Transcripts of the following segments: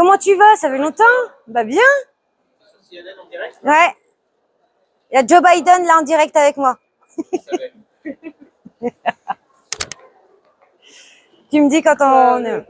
Comment tu vas? Ça fait longtemps? Bah bien. Ouais. Il y a Joe Biden là en direct avec moi. tu me dis quand on...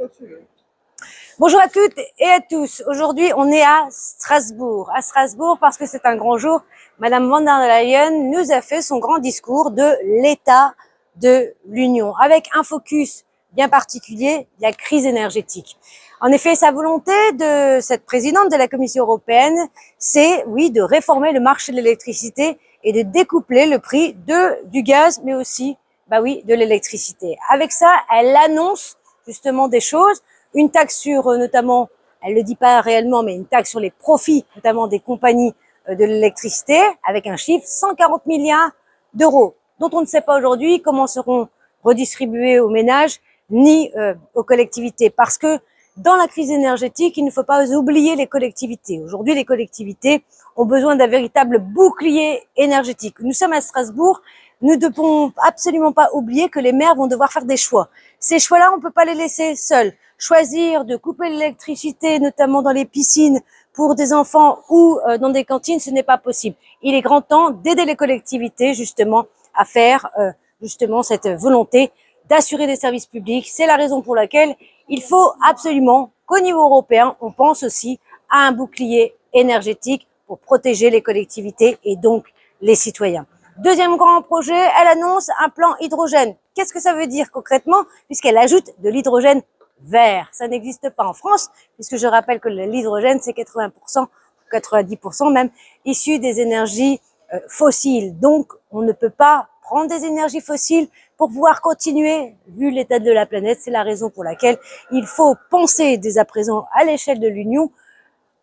Bonjour à toutes et à tous. Aujourd'hui, on est à Strasbourg. À Strasbourg parce que c'est un grand jour. Madame von der Leyen nous a fait son grand discours de l'état de l'Union avec un focus bien particulier, la crise énergétique. En effet, sa volonté de cette présidente de la Commission européenne, c'est, oui, de réformer le marché de l'électricité et de découpler le prix de, du gaz, mais aussi, bah oui, de l'électricité. Avec ça, elle annonce justement des choses, une taxe sur euh, notamment, elle le dit pas réellement, mais une taxe sur les profits, notamment des compagnies euh, de l'électricité, avec un chiffre 140 milliards d'euros, dont on ne sait pas aujourd'hui comment seront redistribués aux ménages ni euh, aux collectivités, parce que dans la crise énergétique, il ne faut pas oublier les collectivités. Aujourd'hui, les collectivités ont besoin d'un véritable bouclier énergétique. Nous sommes à Strasbourg, nous ne devons absolument pas oublier que les maires vont devoir faire des choix. Ces choix-là, on ne peut pas les laisser seuls. Choisir de couper l'électricité, notamment dans les piscines, pour des enfants ou euh, dans des cantines, ce n'est pas possible. Il est grand temps d'aider les collectivités, justement, à faire euh, justement cette volonté d'assurer des services publics. C'est la raison pour laquelle il faut absolument qu'au niveau européen, on pense aussi à un bouclier énergétique pour protéger les collectivités et donc les citoyens. Deuxième grand projet, elle annonce un plan hydrogène. Qu'est-ce que ça veut dire concrètement? Puisqu'elle ajoute de l'hydrogène vert. Ça n'existe pas en France, puisque je rappelle que l'hydrogène, c'est 80%, 90% même, issu des énergies euh, fossiles. Donc, on ne peut pas prendre des énergies fossiles pour pouvoir continuer, vu l'état de la planète. C'est la raison pour laquelle il faut penser dès à présent à l'échelle de l'Union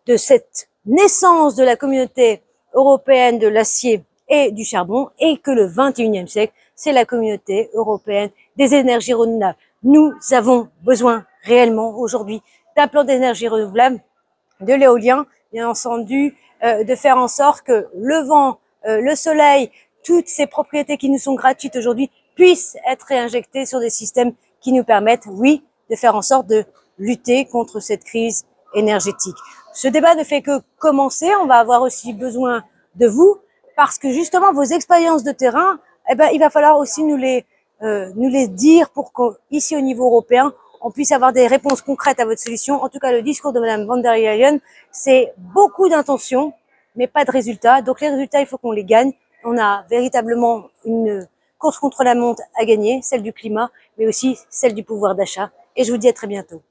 de cette naissance de la communauté européenne de l'acier et du charbon et que le 21e siècle, c'est la communauté européenne des énergies renouvelables. Nous avons besoin réellement aujourd'hui d'un plan d'énergie renouvelable, de l'éolien, bien entendu, euh, de faire en sorte que le vent, euh, le soleil, toutes ces propriétés qui nous sont gratuites aujourd'hui puissent être réinjectées sur des systèmes qui nous permettent, oui, de faire en sorte de lutter contre cette crise énergétique. Ce débat ne fait que commencer. On va avoir aussi besoin de vous parce que justement vos expériences de terrain, eh ben, il va falloir aussi nous les, euh, nous les dire pour qu'ici au niveau européen, on puisse avoir des réponses concrètes à votre solution. En tout cas, le discours de Madame von der Leyen, c'est beaucoup d'intentions, mais pas de résultats. Donc les résultats, il faut qu'on les gagne on a véritablement une course contre la montre à gagner, celle du climat, mais aussi celle du pouvoir d'achat. Et je vous dis à très bientôt.